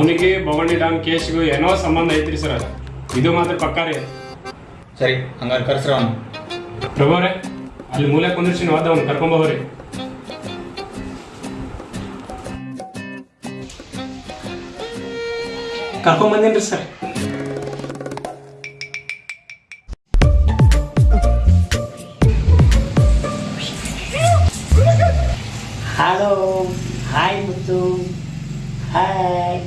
ಅವನಿಗೆ ಭವಾನಿ ಡ್ಯಾಮ್ ಕೇಸ್ಗೂ ಏನೋ ಸಂಬಂಧ ಐತ್ರಿ ಸರ್ ಇದು ಮಾತ್ರ ಪಕ್ಕಾ ರೀ. ಸರಿ ಹಂಗಾರೆ ಕರ್ಸ್ರ ಅವನು. ಪ್ರಭಾವ್ರೆ ಅಲ್ಲಿ ಮೂಲೆ ಕುಂದಿರ್ಸಿ ನೀವು ಅವ್ನು ಕರ್ಕೊಂಬೋಗ್ರಿ ಕರ್ಕೊಂಡ್ ಬಂದೇನ್ರಿ sir? Hello hi Muthu hi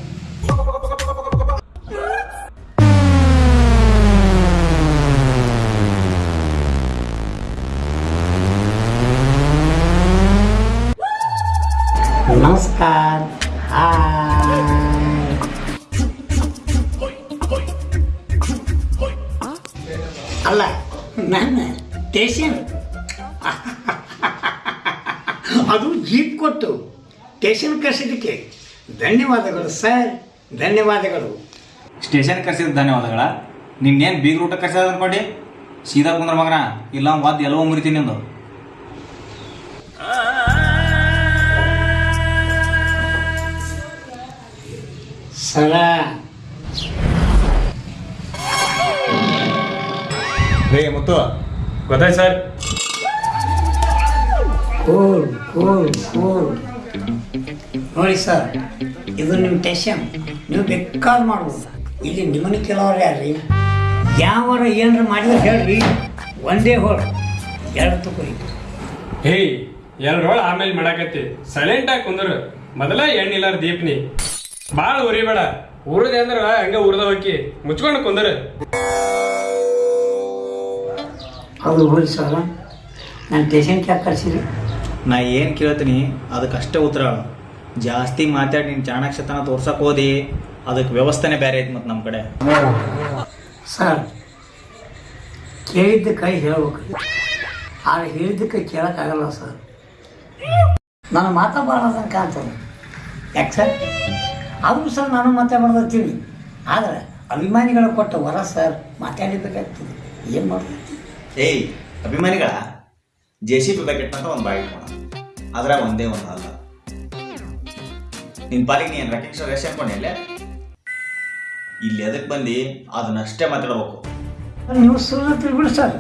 hi ಅಲ್ಲ ನನ್ನ ಸ್ಟೇಷನ್ ಅದು ಜೀಪ್ ಕೊಟ್ಟು ಸ್ಟೇಷನ್ ಕರೆಸಿದ್ದಕ್ಕೆ ಧನ್ಯವಾದಗಳು ಸರ್. ಧನ್ಯವಾದಗಳು. ಸ್ಟೇಷನ್ ಕರೆಸಿದ ಧನ್ಯವಾದಗಳ. ನಿನ್ನೇನು ಬೀಗ್ ರೂಟ ಕಸದ ಕೊಡಿ ಸೀದಾ ಕುಂದ್ರ ಮಗನ ಇಲ್ಲ ಒದ್ದು ಎಲ್ಲವೋ ಮುರಿತೀನಿ ನಿಂದು ಸರ. ರೇ ಮುತ್ತು ಗೊತ್ತಾಯ್ತು ಸರ್? Cool cool cool. ನೋಡಿ ಸರ್ ಇದು ನಿಮ್ಮ ಟೆಷನ್. ನೀವು ಬೇಕಾದ್ ಮಾಡ್ಬೋದು ಇಲ್ಲಿ ನಿಮ್ಮನ್ನ ಕೆಲವ್ರು ಯಾರ್ರಿ? ಯಾವಾರ ಏನಾರ ಮಾಡಿದ್ರೆ ಹೇಳ್ರಿ. ಒಂದೇ ಹೋಳು. ಎರಡು ತಗೋರಿ ಹೇಯ್ ಎಲ್ರೋಳ ಆಮೇಲೆ ಮಾಡಾಕತ್ತಿ. ಸೈಲೆಂಟ್ ಆಗಿ ಕುಂದ್ರು. ಮೊದಲ ಎಣ್ಣಿಲ್ಲಾರ ದೀಪ್ನಿ. ಭಾಳ ಉರಿಬೇಡ ಉರದೆ ಅಂದ್ರ ಹಂಗ ಉರ್ದ ಹೋಗಿ ಮುಚ್ಕೊಂಡು ಕುಂದ್ರ. ಹೌದು ಹೋಗಿ ಸರ್ ನಾನು ಪೇಷಂಟ್ ಯಾಕೆ ಕಳ್ಸಿರಿ ನಾ ಏನು ಕೇಳ್ತೀನಿ ಅದಕ್ಕೆ ಅಷ್ಟೇ ಉತ್ತರ ಜಾಸ್ತಿ ಮಾತಾಡಿ ನೀನು ಚಾಣಾಕ್ಷತನ ತೋರ್ಸಕ್ ಹೋದಿ ಅದಕ್ಕೆ ವ್ಯವಸ್ಥೆನೇ ಬೇರೆ ಐತಿ ಮತ್ತು ನಮ್ಮ ಕಡೆ. ಸರ್ ಕೈ ಹೇಳ್ಬೇಕು. ಆದ್ರೆ ಹೇಳಿದ್ದಕ್ಕೆ ಕೇಳೋಕ್ಕಾಗಲ್ಲ ಸರ್. ನಾನು ಬಾಳ ಕಾಣ್ತದೆ ಯಾಕೆ ಸರ್? ಆದರೂ ಸರ್ ನಾನು ಮಾಡ್ತೀನಿ ಆದರೆ ಅಭಿಮಾನಿಗಳು ಕೊಟ್ಟ ವರ ಸರ್ ಮಾತಾಡಬೇಕಾಗ್ತದೆ ಏನು ಮಾಡ್ತೀನಿ ಏಯ್ ಅಭಿಮಾನಿಗಳ ಜೆ ಸಿ ಪಿ ಬ್ಯಾಕೆಟ್ ಅಂತ ಒಂದು ಬಾಯಿ ಇಟ್ಕೊಳ. ಆದರೆ ಒಂದೇ ಒಂದು ಅಲ್ಲ. ನಿನ್ನ ಪಾಲಿಗೆ ನೀನು ರೆಕಗ್ನಿಷನ್ ರೇಷನ್ ಅನ್ಕೊಂಡಿಲ್ಲ ಇಲ್ಲಿ ಅದಕ್ಕೆ ಬಂದು? ಅದನ್ನಷ್ಟೇ ಮಾತಾಡ್ಬೇಕು. ನೀವು ಸುಲ್ಲ ತಿಳ್ಬಿಡಿ ಸರ್.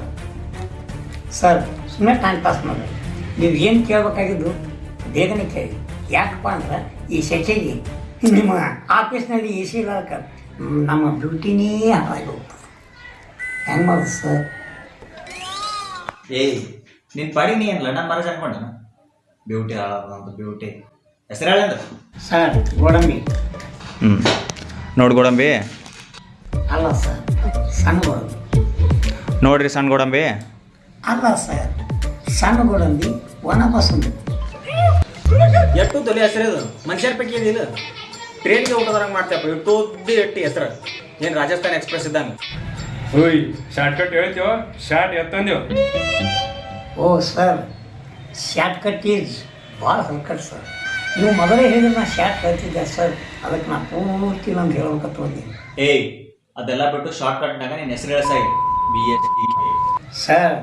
ಸರ್ ಸುಮ್ಮನೆ ಟೈಮ್ ಪಾಸ್ ಮಾಡಿ. ನೀವು ಏನು ಕೇಳಬೇಕಾಗಿದ್ದು ಬೇಗನೆ ಕೇಳಿ. ಯಾಕಪ್ಪ ಅಂದ್ರೆ ಈ ಸೆಕೆಗೆ ನಿಮ್ಮ ಆಫೀಸ್ನಲ್ಲಿ ಎ ಸಿ ನಮ್ಮ ಡ್ಯೂಟಿನೇ ಹಾಳಾಗಿ ಹೋಗ್ತದೆ ಹೆಂಗೆ ಮಾಡೋದು ಸರ್? ಏಯ್ ನಿನ್ನ ಪಾಡಿ ನೀ ಏನಿಲ್ಲ ನಾನು ಮರಜ್ ಅನ್ಕೊಂಡ ಬ್ಯೂಟಿ ಹಾಳಾದಂತ ಬ್ಯೂಟಿ. ಹೆಸರು ಹೇಳಂದ್ರೆ ಸರ್ ಗೋಡಂಬಿ. ಹ್ಞೂ ನೋಡಿ ಗೋಡಂಬಿ. ಅಲ್ಲ ಸರ್ ಸಣ್ಣ ಗೋಡಂಬಿ. ನೋಡ್ರಿ ಸಣ್ಣ ಗೋಡಂಬಿ. ಅಲ್ಲ ಸರ್ ಸಣ್ಣ ಗೋಡಂಬಿ ಒಣ ಬಸಂದು ಎಟ್ಟು ತೊಲೆ ಹೆಸರು ಇದು? ಮನುಷ್ಯರ ಪೈಕಿ ಏನಿಲ್ಲ. ಟ್ರೈನ್ಗೆ ಊಟದಂಗೆ ಮಾಡ್ತೇಪ್ಪ ಇಟ್ಟೋದ್ದಿ ಎಟ್ಟಿ ಹೆಸರು? ಏನು ರಾಜಸ್ಥಾನ ಎಕ್ಸ್ಪ್ರೆಸ್ ಇದ್ದಂಗೆ ಓಯ್ ಶಾರ್ಟ್ ಕಟ್ ಹೇಳ್ತೀವ ಶಾರ್ಟ್ ಎತ್ತಂದೇವ್ ಓ ಸರ್ ಶಾರ್ಟ್ ಕಟ್ ಈಸ್ ಭಾಳ ಹಲ್ಕಟ್ ಸರ್. ನೀವು ಮೊದಲೇ ಹೇಳಿದ್ರೆ ನಾ ಶಾರ್ಟ್ ಕಲ್ತಿದ್ದೆ ಸರ್. ಅದಕ್ಕೆ ನಾನು ಪೂರ್ತಿ ನಂದು ಹೇಳ್ಬೇಕಂತ ಬಂದೀನಿ ಏಯ್ ಅದೆಲ್ಲ ಬಿಟ್ಟು ಶಾರ್ಟ್ ಕಟ್ನಾಗ ನಿನ್ನ ಹೆಸರು ಹೇಳ್ಸಾಯಿ ಬಿ ಎಚ್ ಸರ್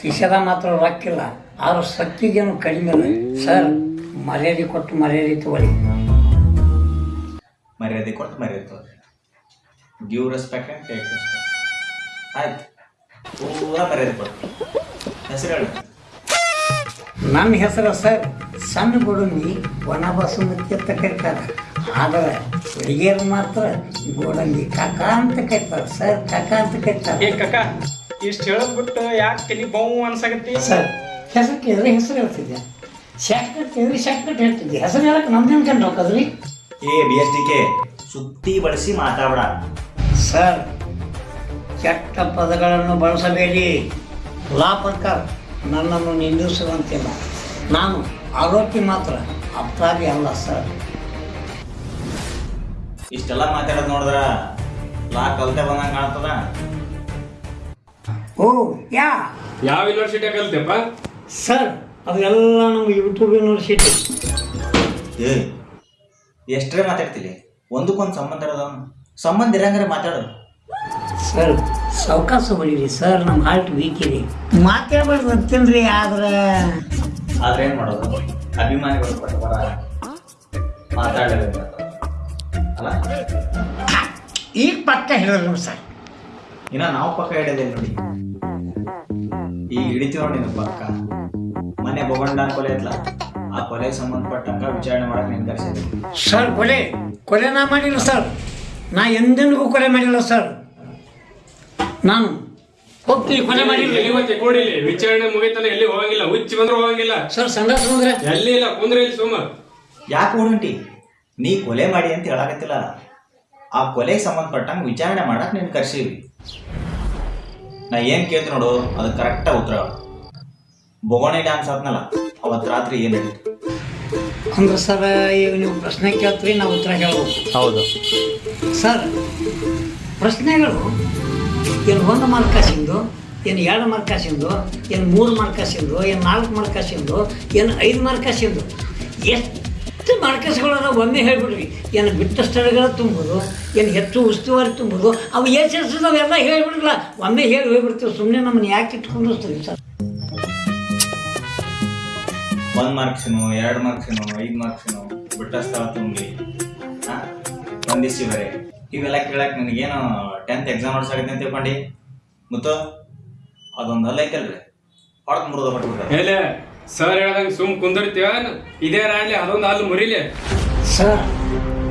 ಕಿಶದ ಮಾತ್ರ ರೊಕ್ಕಿಲ್ಲ. ಆದ್ರೂ ಶಕ್ತಿಗೇನು ಕಡಿಮೆ ಇಲ್ಲ ಸರ್ ಮರ್ಯಾದೆ ಕೊಟ್ಟು ಮರ್ಯಾದೆ ತಗೊಳ್ಳಿ. ಮರ್ಯಾದೆ ಕೊಟ್ಟು ಮರ್ಯಾದೆ ತಗೋರಿ give respect and take respect ಆಯ್ತು. ಪೂರ ಮರ್ಯಾದೆ ಕೊಟ್ಟು ಹೆಸರು ಹೇಳು. ನನ್ನ ಹೆಸರು ಸರ್ ಸಣ್ಣ ಗೋಡಂಬಿ ಒಣ ಬಸುಮತಿ ಅಂತ ಕರೀತಾರೆ. ಆದರೆ ಹುಡುಗಿಯರು ಮಾತ್ರ ಗೋಡಂಬಿ ಕಕ ಅಂತ ಕರೀತಾರೆ. ಸರ್ ಕಕ ಅಂತ ಏ ಕರೀತಾರೆ ಕಕ್ಕ ಇಷ್ಟು ಹೇಳೋದ್ ಬಿಟ್ಟು ಯಾಕೆ ತಲೆ ಬೌ ಅನ್ಸಾಗತ್ತಿ ಸರ್ ಹೆಸರು ಕೇಳಿದ್ರೆ ಹೆಸರು ಹೇಳ್ತಿದ್ದೆ. ಶಾರ್ಟ್ ಕಟ್ ಕೇಳಿದ್ರೆ ಶಾರ್ಟ್ ಕಟ್ ಹೇಳ್ತಿದ್ದೆ. ಹೆಸರು ಹೇಳಕ್ಕೆ ನಮ್ದೇನು ಕಂಡು ಹೋಗೋದ್ರಿ ಏ ಬಿ ಎಸ್ ಡಿ ಕೆ ಸುತ್ತಿ ಬಳಸಿ ಮಾತಾಡ ಸರ್ ಕೆಟ್ಟ ಪದಗಳನ್ನು ಬಳಸಬೇಡಿ. ಲಾ ಪ್ರಕಾರ ನನ್ನನ್ನು ನಿಂದಿಸುವಂತಿಲ್ಲ. ನಾನು ಆರೋಪಿ ಮಾತ್ರ ಅಪರಾಧಿ ಅಲ್ಲ ಸರ್. ಇಷ್ಟೆಲ್ಲ ಮಾತಾಡೋದು ನೋಡಿದ್ರ ಲಾ ಕಲ್ತೆ ಬಂದಂಗೆ ಕಾಣ್ತದ? ಓ ಯಾ? ಯಾವ ಯೂನಿವರ್ಸಿಟಿ ಕಲ್ತೇಪ್ಪ? ಸರ್ ಅದೆಲ್ಲ ನಮ್ಮ ಯೂಟ್ಯೂಬ್ ಯೂನಿವರ್ಸಿಟಿ ಏ ಎಷ್ಟರೇ ಮಾತಾಡ್ತಿಲಿ? ಒಂದಕ್ಕೊಂದು ಸಂಬಂಧ ಇರೋದವನು ಸಂಬಂಧ ಇರಂಗಾರೆ ಮಾತಾಡೋದು ಸರ್ ಸಾವಕಾಶ ಹೊಡೀರಿ ಸರ್ ನಮ್ಮ ಹಾರ್ಟ್ ವೀಕ್ ಇದೆ. ಮಾತಾಡ್ಬಾರ್ದು ಅಂತೀನ್ರಿ ಆದ್ರೆ ಆದ್ರೆ ಏನ್ ಮಾಡೋದು? ಅಭಿಮಾನಿಗಳು ಬರ ಮಾತಾಡಲೇಬೇಕು ಅಲ್ಲ? ಈಗ ಪಕ್ಕ ಹೇಳಿದ್ರು ಸರ್. ಇನ್ನ ನಾವು ಪಕ್ಕ ಹಿಡಿಯೋದಿಲ್ಲ ನೋಡಿ. ಈಗ ಹಿಡಿತೀವಿ ನೋಡಿ ನಮ್ಮ ಪಕ್ಕ. ಮನೆ ಬೊಗೊಂಡಾನ್ ಕೊಲೆ ಐತ್ಲ. ಆ ಕೊಲೆಗೆ ಸಂಬಂಧಪಟ್ಟಂಗ ವಿಚಾರಣೆ ಮಾಡಕ್ಕೆ ನಿರ್ಧರಿಸಿದ್ವಿ ಸರ್ ಕೊಲೆ ಕೊಲೆ ನಾ ಮಾಡಿಲ್ಲ ಸರ್. ನಾ ಎಂದೆಂದಿಗೂ ಕೊಲೆ ಮಾಡಿಲ್ಲ ಸರ್. ನಾನು ಹೋಗ್ತೀನಿ ಕೊಲೆ ಮಾಡಿಲ್ಲ. ಇವತ್ತೆ ಮತ್ತೆ ಕೂಡಿಲಿ ವಿಚಾರಣೆ ಮುಗಿತನ ಎಲ್ಲಿ ಹೋಗಂಗಿಲ್ಲ ಹುಚ್ಚಿ ಬಂದ್ರು ಹೋಗಂಗಿಲ್ಲ. ಸರ್ ಸಂಘ ಬಂದ್ರೆ ಎಲ್ಲಿ ಇಲ್ಲ ಕುಂದ್ರೆ ಇಲ್ಲಿ ಸುಮ್ಮ. ಯಾಕೆ ಓಡಂಟಿ ನೀ ಕೊಲೆ ಮಾಡಿ ಅಂತ ಹೇಳಾಕತ್ತಿಲ್ಲ. ಆ ಕೊಲೆಗೆ ಸಂಬಂಧಪಟ್ಟಂಗ ವಿಚಾರಣೆ ಮಾಡಕ್ ನೀನು ಕರ್ಸೀವಿ ನಾ ಏನ್ ಕೇಳ್ತೀನಿ ನೋಡು ಅದು ಕರೆಕ್ಟಾಗಿ ಉತ್ತರ. ಬೋಗಣೆ ಬೊಗೋಣಿ ಡ್ಯಾನ್ಸ್ ಆದ್ನಲ್ಲ ಅವತ್ತು ರಾತ್ರಿ ಏನ್ ನಡೀತು ಅಂದ್ರೆ ಸರ್ ಈಗ ನೀವು ಪ್ರಶ್ನೆ ಕೇಳ್ತೀರಿ ನಾವು ಉತ್ತರ ಹೇಳಬೇಕು ಹೌದು. ಸರ್ ಪ್ರಶ್ನೆಗಳು ಏನು ಒಂದು ಮಾರ್ಕಾಸಿಂದು ಏನು ಎರಡು ಮಾರ್ಕಾಸಿಂದು ಏನು ಮೂರು ಮಾರ್ಕಾಸಿಂದು ಏನು ನಾಲ್ಕು ಮಾರ್ಕಾಸಿಂದು ಏನು ಐದು ಮಾರ್ಕಾಸಿಂದು ಎಷ್ಟು ಮಾರ್ಕಸ್ಗಳನ್ನ ಒಮ್ಮೆ ಹೇಳ್ಬಿಡ್ರಿ. ಏನು ಬಿಟ್ಟ ಸ್ಥಳಗಳ ತುಂಬೋದು ಏನು ಹೆಚ್ಚು ಉಸ್ತುವಾರಿ ತುಂಬೋದು ಅವು ಎಷ್ಟು ಎಲ್ಲ ಹೇಳ್ಬಿಡ್ರಲ್ಲ. ಒಮ್ಮೆ ಹೇಳಿ ಹೋಗ್ಬಿಡ್ತೀವಿ. ಸುಮ್ಮನೆ ನಮ್ಮನ್ನು ಯಾಕೆ ಇಟ್ಕೊಂಡು ಸರ್? ಒಂದ್ ಮಾರ್ಕ್ಸಿನು ಎರಡು ಮಾರ್ಕ್ಸಿನು ಐದು ಮಾರ್ಕ್ಸಿನು ಬಿಟ್ಟ ಸ್ಥಳ ತುಂಬಿ ಹಾಂ ಒಂದಿಸಿ ಬೇರೆ ಇವೆಲ್ಲ ಕೇಳಕ್ ನನಗೇನು ಟೆಂತ್ ಎಕ್ಸಾಮ್ ಆಡ್ಸಾಗತ್ತೆ ಅಂತ ತಿಳ್ಕೊಂಡಿ? ಮತ್ತು ಅದೊಂದು ಅಲ್ಲ ಐತಲ್ರಿ. ಹೊಡ್ದು ಮುರಿದ ಬಿಟ್ಬಿಟ್ರೆ ಹೇಳ ಸರ್ ಹೇಳ್ದಂಗ ಸುಮ್ ಕುಂದಿರ್ತೀವ ಇದೇ ರಾಡ್ಲಿ ಅದೊಂದು ಅಲ್ಲಿ ಮುರಿಲಿ. ಸರ್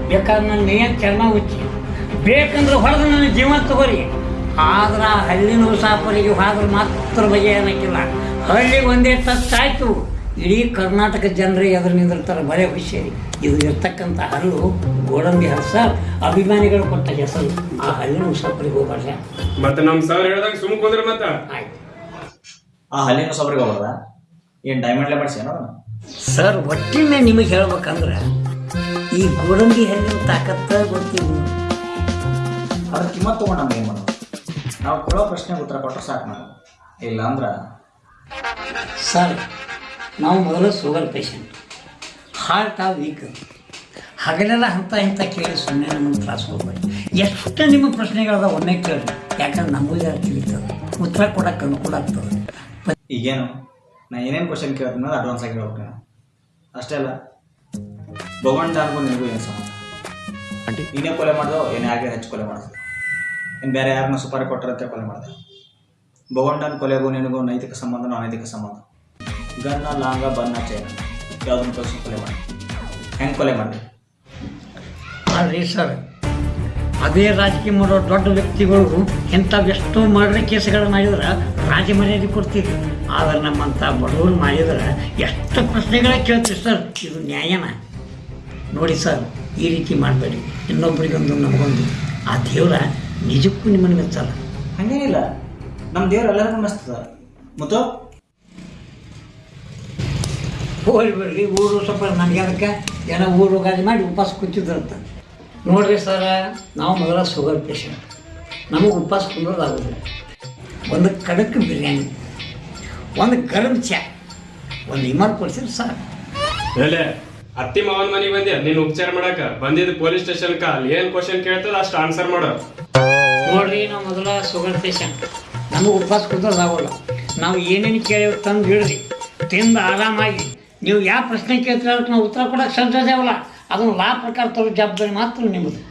ಬೇಕಾದ್ರೆ ನನ್ನ ಮೇಯ ಚರ್ಮ ಹುಚ್ಚಿ ಬೇಕಂದ್ರೆ ಹೊಡೆದು ನನ್ನ ಜೀವನ ತಗೋರಿ. ಆದ್ರೆ ಹಳ್ಳಿನ ಸಾಪರಿಗೆ ಹೋದ್ರೆ ಮಾತ್ರ ಬಗೆ ಏನಕ್ಕಿಲ್ಲ ಹಳ್ಳಿ ಒಂದೇ ತತ್ತಾಯ್ತು ಆಯ್ತು ಇಡೀ ಕರ್ನಾಟಕ ಜನರೇ ಎದುರು ನಿಂದಿರ್ತಾರೆ ಬರೇ ಖುಷಿ ಇದು ಇರ್ತಕ್ಕಂಥ ಹಲ್ಲು ಗೋಡಂಬಿ ಹಲ್ಲು ಸರ್ ಅಭಿಮಾನಿಗಳು ಕೊಟ್ಟ ಹೆಸರು. ಆ ಹಲ್ಲಿನ ಉಸಾಪರಿಗೆ ಹೋಗ್ಬಾರ್ದು? ಮತ್ತೆ ನಮ್ಮ ಸರ್ ಹೇಳಿದಾಗ ಸುಮ್ಮನೆ ಹೋದ್ರೆ ಮತ್ತ? ಆಯ್ತು. ಆ ಹಲ್ಲಿನ ಸೊಬ್ರಿಗೆ ಹೋಗ್ಬಾರ್ದ? ಡೈಮಂಡ್ ಲೇಬರ್ಸ್ ಏನೋ? ಸರ್ ಒಟ್ಟಿನೇ ನಿಮಗೆ ಹೇಳ್ಬೇಕಂದ್ರೆ ಈ ಗೋಡಂಬಿ ಹಣ್ಣಿನ ತಾಕತ್ತ ಗೊತ್ತಿಲ್ಲ. ಅದ್ರ ಕಿಮ್ಮತ್ ತಗೊಂಡು ನಮ್ಗೆ ಏನು ಮಾಡೋದು? ನಾವು ಕೊಡೋ ಪ್ರಶ್ನೆಗೆ ಉತ್ತರ ಕೊಟ್ಟರೆ ಸಾಕು ನಾವು ಇಲ್ಲ ಅಂದ್ರೆ ಸರ್ ನಾವು ಮೊದಲು ಶುಗರ್ ಪೇಷಂಟ್ ಹಾರ್ಟ್ ಆ ವೀಕ್ ಹಗಲೆಲ್ಲ ಹಂತ ಇಂಥ ಕೇಳಿ ಸುಮ್ಮನೆ ನಮ್ಮ ತ್ರಾಸ ಹೋಗ್ಬೇಡಿ. ಎಷ್ಟು ನಿಮ್ಮ ಪ್ರಶ್ನೆಗಳದ ಒಮ್ಮೆ ಕೇಳಿ ಯಾಕಂದ್ರೆ ನಮಗೂ ಯಾರು ತಿಳಿತದೆ? ಉತ್ತರ ಕೊಡಕ್ಕೆ ಅನುಕೂಲ ಆಗ್ತದೆ. ಈಗೇನು? ನಾ ಏನೇನು ಕ್ವಶನ್ ಕೇಳ್ತೀನಿ ಅಡ್ವಾನ್ಸ್ ಆಗಿ ಹೇಳ್ಬೇಕು ನಾನು. ಅಷ್ಟೇ ಅಲ್ಲ ಭಗವಂತ ಅನ್ಕೊಂಡು ನಿಮಗೂ ಏನು ಸಂಬಂಧ? ನೀನೇ ಕೊಲೆ ಮಾಡ್ದೋ ಏನು ಯಾಕೆ ಹೆಚ್ಚು ಕೊಲೆ ಮಾಡ್ದೆ. ಇನ್ನು ಬೇರೆ ಯಾರನ್ನ ಸುಪಾರಿ ಕೊಟ್ಟರಂತೆ ಕೊಲೆ ಮಾಡಿದೆ. ಭಗವಂತನ ಕೊಲೆಗೂ ನಿನಗೂ ನೈತಿಕ ಸಂಬಂಧ ಅನೈತಿಕ ಸಂಬಂಧ? ಗನ್ನ ಲಾಂಗ ಬನ್ನ ಚೈನ. ಯಾವುದನ್ನು ತೋರಿಸಿ ಕೊಲೆ ಮಾಡಿ. ಹೆಂಗೆ ಕೊಲೆ ಮಾಡಿ ಅಲ್ರಿ ಸರ್ ಅದೇ ರಾಜಕೀಯ ಮಾಡೋ ದೊಡ್ಡ ವ್ಯಕ್ತಿಗಳು ಇಂಥವೆಷ್ಟೋ ಮರ್ಡರ್ ಕೇಸ್ಗಳನ್ನು ಮಾಡಿದ್ರೆ ರಾಜ ಮರ್ಯಾದೆ ಕೊಡ್ತೀವಿ ಆದ್ರೆ ನಮ್ಮಂಥ ಬಡವರು ಮಾಡಿದ್ರೆ ಎಷ್ಟು ಪ್ರಶ್ನೆಗಳ ಕೇಳ್ತೀವಿ ಸರ್ ಇದು ನ್ಯಾಯನ. ನೋಡಿ ಸರ್ ಈ ರೀತಿ ಮಾಡಬೇಡಿ. ಇನ್ನೊಬ್ಬರಿಗೊಂದು ನಮಗೊಂದು. ಆ ದೇವರ ನಿಜಕ್ಕೂ ನಿಮ್ಮನ್ನು ಮೆಚ್ಚಲ್ಲ ಹಂಗೇನಿಲ್ಲ. ನಮ್ಮ ದೇವ್ರು ಎಲ್ಲರಿಗೂ ಮೆಚ್ಚ ಮತ್ತು? ಹೋಗಿ ಬರ್ರಿ ಊರು ಸ್ವಲ್ಪ ನನಗೆ ಅದಕ್ಕೆ ಏನೋ ಊರು ಗಾಡಿ ಮಾಡಿ ಉಪವಾಸ ಕೂತಿದ್ರಂತ. ನೋಡ್ರಿ ಸರ ನಾವು ಮೊದಲ ಶುಗರ್ ಪೇಷಂಟ್ ನಮಗೆ ಉಪವಾಸ ಕುಂದ್ರೋದು ಒಂದು ಕಡಕ್ ಬಿರಿಯಾನಿ ಒಂದು ಗರಂ ಚಾ ಒಂದು ಇಮಾರ್ ಕೊಡ್ಸಿರಿ ಸರ್ ಹೇಳೆ ಅತ್ತಿ ಮಾವನ್ ಮನೆಗೆ ಬಂದೆ ನೀನು ಉಪಚಾರ ಮಾಡಕ? ಬಂದಿದ್ದು ಪೊಲೀಸ್ ಸ್ಟೇಷನ್ ಅಲ್ಲಿ ಏನ್ ಕ್ವಶನ್ ಕೇಳ್ತದ ಅಷ್ಟು ಆನ್ಸರ್ ಮಾಡೋ. ನೋಡ್ರಿ ನಾವು ಮೊದಲ ಶುಗರ್ ಪೇಷಂಟ್ ನಮಗೆ ಉಪವಾಸ ಕುಂದ್ರದಾಗಲ್ಲ. ನಾವು ಏನೇನು ಕೇಳಿ ತಂದು ಹಿಡ್ರಿ ತಿಂದು ಆರಾಮಾಗಿ. ನೀವು ಯಾವ ಪ್ರಶ್ನೆ ಕೇಳ್ತೀರ ನಾವು ಉತ್ತರ ಕೊಡೋಕೆ ಸಂತೋಷವಲ್ಲ ಅದನ್ನು ಲಾ ಪ್ರಕಾರ ತರೋ ಜವಾಬ್ದಾರಿ ಮಾತ್ರ ನಿಮ್ಮದು.